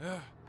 you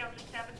Schedule 7